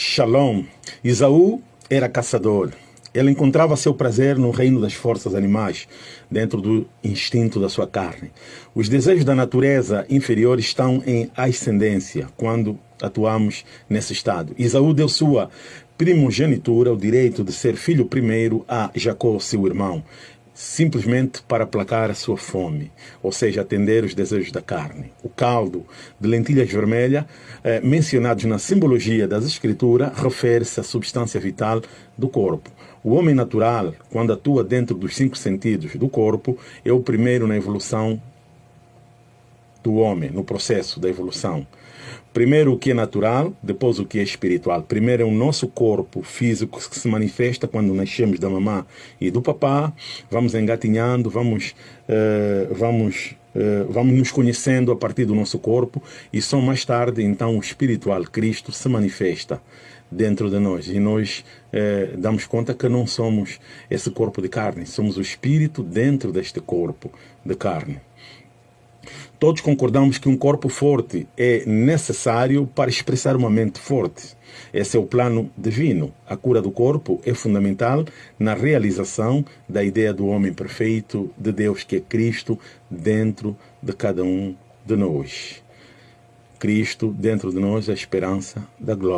Shalom. Isaú era caçador. Ele encontrava seu prazer no reino das forças animais, dentro do instinto da sua carne. Os desejos da natureza inferior estão em ascendência quando atuamos nesse estado. Isaú deu sua primogenitura, o direito de ser filho primeiro, a Jacó, seu irmão simplesmente para aplacar a sua fome, ou seja, atender os desejos da carne. Caldo de lentilhas vermelhas, eh, mencionados na simbologia das escrituras, refere-se à substância vital do corpo. O homem natural, quando atua dentro dos cinco sentidos do corpo, é o primeiro na evolução do homem, no processo da evolução. Primeiro o que é natural, depois o que é espiritual. Primeiro é o nosso corpo físico que se manifesta quando nascemos da mamã e do papá. Vamos engatinhando, vamos, uh, vamos, uh, vamos nos conhecendo a partir do nosso corpo e só mais tarde, então, o espiritual, Cristo, se manifesta dentro de nós e nós eh, damos conta que não somos esse corpo de carne, somos o espírito dentro deste corpo de carne. Todos concordamos que um corpo forte é necessário para expressar uma mente forte. Esse é o plano divino. A cura do corpo é fundamental na realização da ideia do homem perfeito, de Deus que é Cristo, dentro de cada um de nós. Cristo dentro de nós é a esperança da glória.